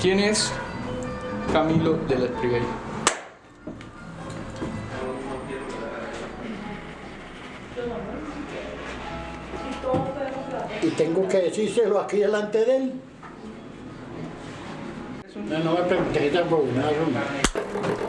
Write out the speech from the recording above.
¿Quién es Camilo de la Espriella? Y tengo que decírselo aquí delante de él. No, no me preguntes tampoco, no, no.